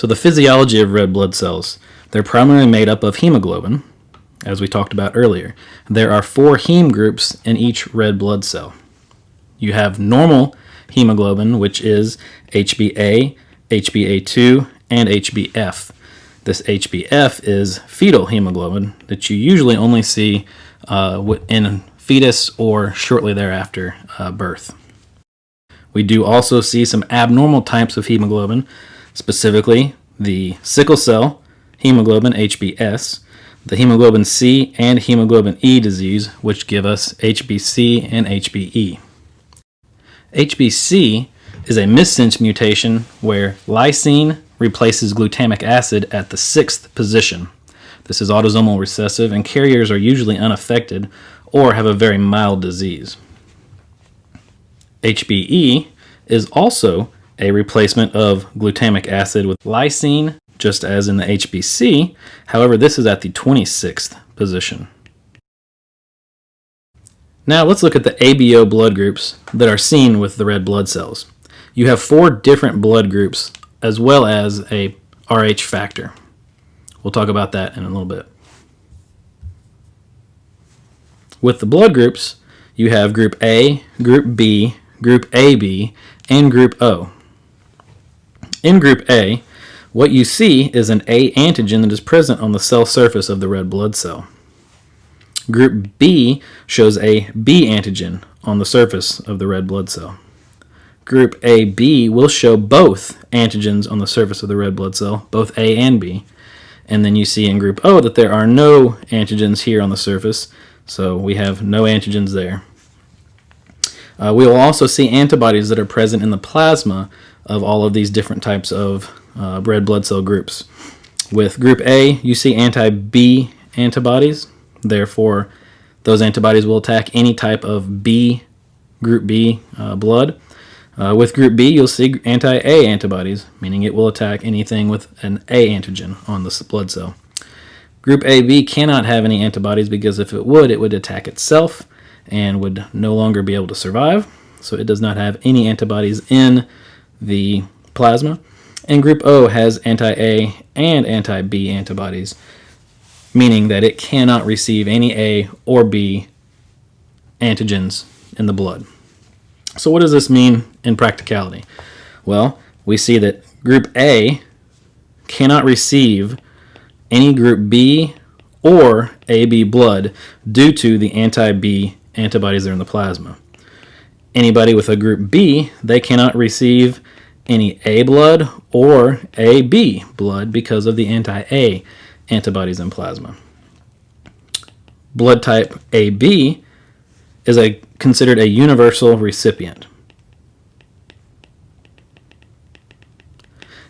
So the physiology of red blood cells, they're primarily made up of hemoglobin, as we talked about earlier. There are four heme groups in each red blood cell. You have normal hemoglobin, which is HbA, HbA2, and HbF. This HbF is fetal hemoglobin that you usually only see uh, in fetus or shortly thereafter uh, birth. We do also see some abnormal types of hemoglobin, specifically the sickle cell hemoglobin HbS, the hemoglobin C and hemoglobin E disease, which give us HbC and HbE. HbC is a missense mutation where lysine replaces glutamic acid at the sixth position. This is autosomal recessive and carriers are usually unaffected or have a very mild disease. HbE is also a replacement of glutamic acid with lysine, just as in the HbC. However, this is at the 26th position. Now let's look at the ABO blood groups that are seen with the red blood cells. You have four different blood groups as well as a RH factor. We'll talk about that in a little bit. With the blood groups, you have group A, group B, group AB, and group O. In group A, what you see is an A antigen that is present on the cell surface of the red blood cell. Group B shows a B antigen on the surface of the red blood cell. Group AB will show both antigens on the surface of the red blood cell, both A and B. And then you see in group O that there are no antigens here on the surface, so we have no antigens there. Uh, we will also see antibodies that are present in the plasma of all of these different types of uh, red blood cell groups. With group A, you see anti-B antibodies. Therefore, those antibodies will attack any type of B, group B uh, blood. Uh, with group B, you'll see anti-A antibodies, meaning it will attack anything with an A antigen on the blood cell. Group AB cannot have any antibodies because if it would, it would attack itself and would no longer be able to survive. So it does not have any antibodies in the plasma. And group O has anti-A and anti-B antibodies, meaning that it cannot receive any A or B antigens in the blood. So what does this mean in practicality? Well, we see that group A cannot receive any group B or AB blood due to the anti-B antibodies that are in the plasma. Anybody with a group B, they cannot receive any A blood or AB blood because of the anti-A antibodies in plasma. Blood type AB is a, considered a universal recipient.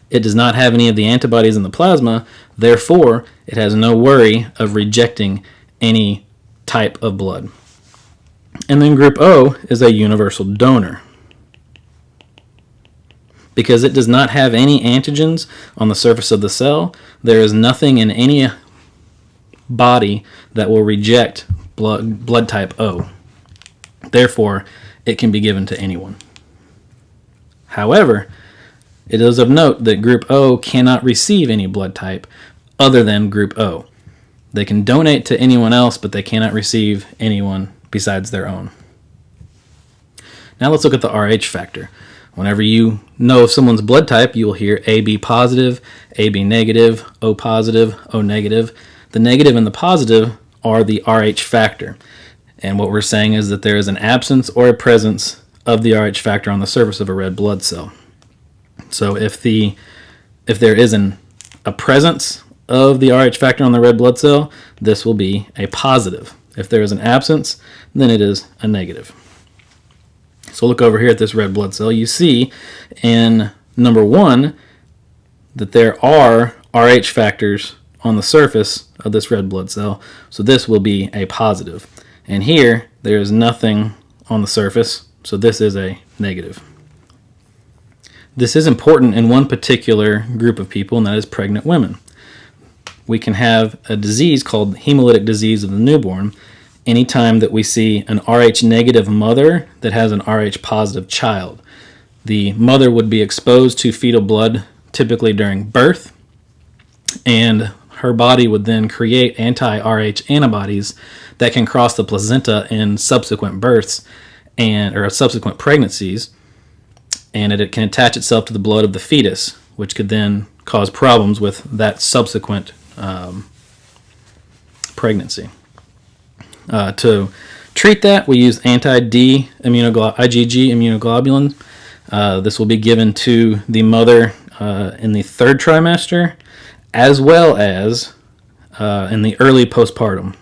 It does not have any of the antibodies in the plasma, therefore it has no worry of rejecting any type of blood. And then group O is a universal donor. Because it does not have any antigens on the surface of the cell, there is nothing in any body that will reject blood, blood type O. Therefore, it can be given to anyone. However, it is of note that group O cannot receive any blood type other than group O. They can donate to anyone else, but they cannot receive anyone besides their own. Now let's look at the RH factor. Whenever you know of someone's blood type, you will hear AB positive, AB negative, O positive, O negative. The negative and the positive are the RH factor. And what we're saying is that there is an absence or a presence of the RH factor on the surface of a red blood cell. So if the if there is an, a presence of the RH factor on the red blood cell, this will be a positive. If there is an absence, then it is a negative. So look over here at this red blood cell. You see in number one that there are RH factors on the surface of this red blood cell. So this will be a positive. And here, there is nothing on the surface. So this is a negative. This is important in one particular group of people, and that is pregnant women we can have a disease called hemolytic disease of the newborn anytime that we see an Rh negative mother that has an Rh positive child. The mother would be exposed to fetal blood typically during birth, and her body would then create anti-Rh antibodies that can cross the placenta in subsequent births and or subsequent pregnancies, and it, it can attach itself to the blood of the fetus, which could then cause problems with that subsequent um, pregnancy. Uh, to treat that, we use anti-D IgG immunoglobulin. Uh, this will be given to the mother uh, in the third trimester, as well as uh, in the early postpartum.